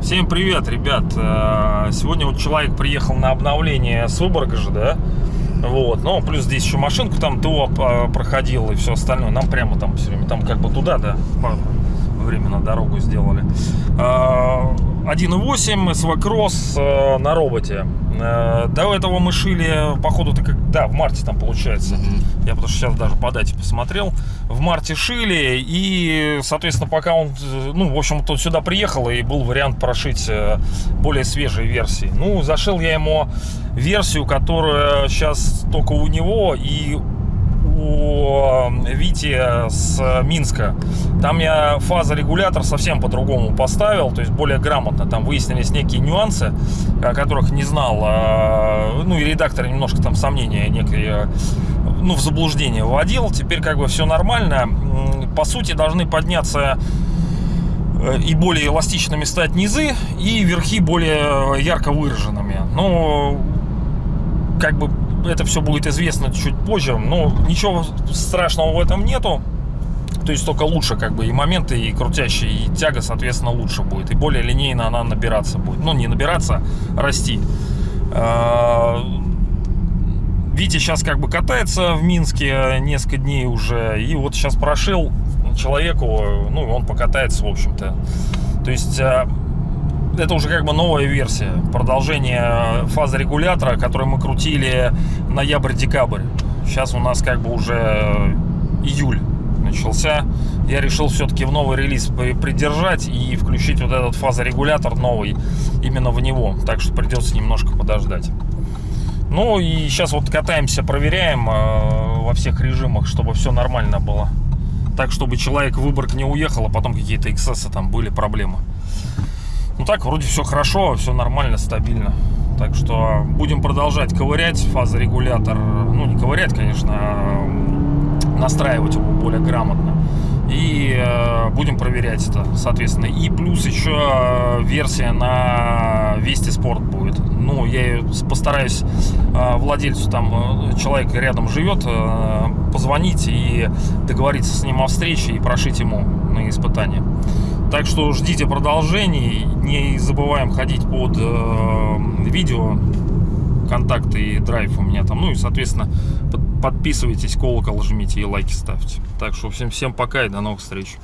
Всем привет, ребят! Э, Сегодня вот человек приехал на обновление с Выборга же, да? Вот, ну, плюс здесь еще машинку там ТО э, проходил и все остальное. Нам прямо там все время, там как бы туда, да, по- временно дорогу сделали. Э, 1.8 СВ Кросс э, на роботе. Э, До этого мы шили, походу, ты как, да, в марте там получается. Я потому что сейчас даже по дате посмотрел. В марте шили, и, соответственно, пока он, э, ну, в общем, тут сюда приехал, и был вариант прошить э, более свежие версии. Ну, зашил я ему версию, которая сейчас только у него и у Вити с Минска. Там я фазорегулятор совсем по-другому поставил, то есть более грамотно. Там выяснились некие нюансы, о которых не знал. а, Ну и редактор немножко там сомнения некие, ну, в заблуждение вводил. Теперь как бы все нормально. По сути, должны подняться э, и более эластичными стать низы, и верхи более ярко выраженными. Ну, как бы это все будет известно чуть позже, но ничего страшного в этом нету. То есть только лучше как бы и моменты, и крутящие, и тяга, соответственно, лучше будет. И более линейно она набираться будет. Ну, не набираться, а расти. А, Витя сейчас как бы катается в Минске несколько дней уже. И вот сейчас прошил человеку, ну, он покатается, в общем-то. То есть а, это уже как бы новая версия, продолжение фазорегулятора, который мы крутили ноябрь-декабрь. Сейчас у нас как бы уже июль начался. Я решил все-таки в новый релиз при- придержать и включить вот этот фазорегулятор новый именно в него. Так что придется немножко подождать. Ну и сейчас вот катаемся, проверяем э, во всех режимах, чтобы все нормально было. Так, чтобы человек в Выборг не уехал, а потом какие-то эксцессы там были, проблемы. Так, вроде все хорошо, все нормально, стабильно. Так что будем продолжать ковырять фазорегулятор. Ну, не ковырять, конечно, а настраивать его более грамотно. И э, будем проверять это, соответственно. И плюс еще э, версия на Вести Спорт будет. Ну, я постараюсь э, владельцу, там э, человек рядом живет, э, позвонить и договориться с ним о встрече и прошить ему на испытание. Так что ждите продолжений. Не забываем ходить под э, видео. Контакты и драйв у меня там. Ну и, соответственно, под- подписывайтесь, колокол жмите и лайки ставьте. Так что всем, всем пока и до новых встреч.